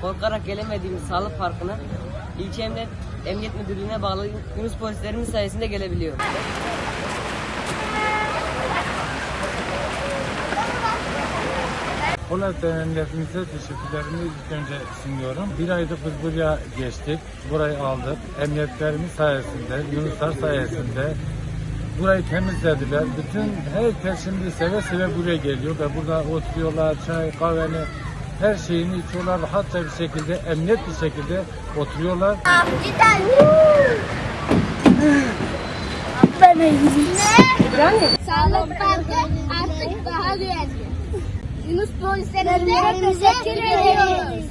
korkarak gelemediğimiz sağlık farkına ilçe emniyet, emniyet müdürlüğüne bağlı Yunus polislerimiz sayesinde gelebiliyor. Polat Emniyetimize teşekkürlerimi ilk önce sunuyorum. Bir aydır biz buraya geçtik, burayı aldık. Emniyetlerimiz sayesinde, Yunuslar sayesinde burayı temizlediler. Bütün herkes şimdi seve seve buraya geliyor ve burada oturuyorlar, çay, kahveni, her şeyini içiyorlar. Rahatça bir şekilde, emniyet bir şekilde oturuyorlar. Sağlık Parkı artık daha güvenli. Yunus polislerimize teşekkür ediyoruz.